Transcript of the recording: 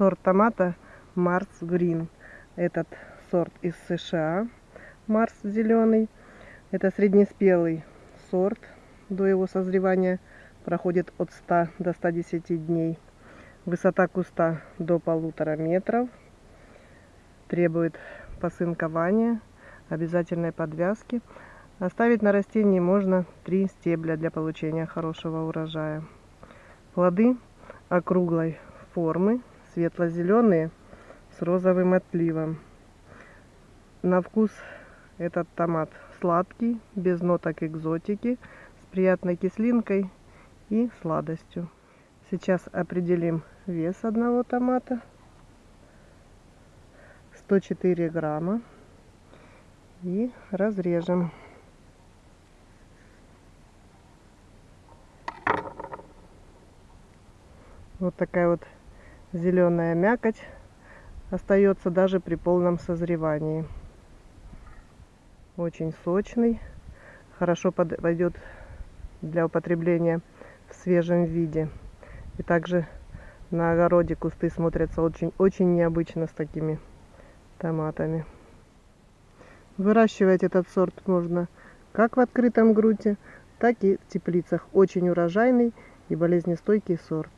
сорт томата Марс Грин. Этот сорт из США, Марс зеленый. Это среднеспелый сорт. До его созревания проходит от 100 до 110 дней. Высота куста до полутора метров. Требует посынкования, обязательной подвязки. Оставить на растении можно три стебля для получения хорошего урожая. Плоды округлой формы, светло-зеленые с розовым отливом. На вкус этот томат сладкий, без ноток экзотики, с приятной кислинкой и сладостью. Сейчас определим вес одного томата. 104 грамма. И разрежем. Вот такая вот зеленая мякоть остается даже при полном созревании. Очень сочный, хорошо пойдет для употребления в свежем виде. И также на огороде кусты смотрятся очень-очень необычно с такими томатами. Выращивать этот сорт можно как в открытом грунте, так и в теплицах. Очень урожайный и болезнестойкий сорт.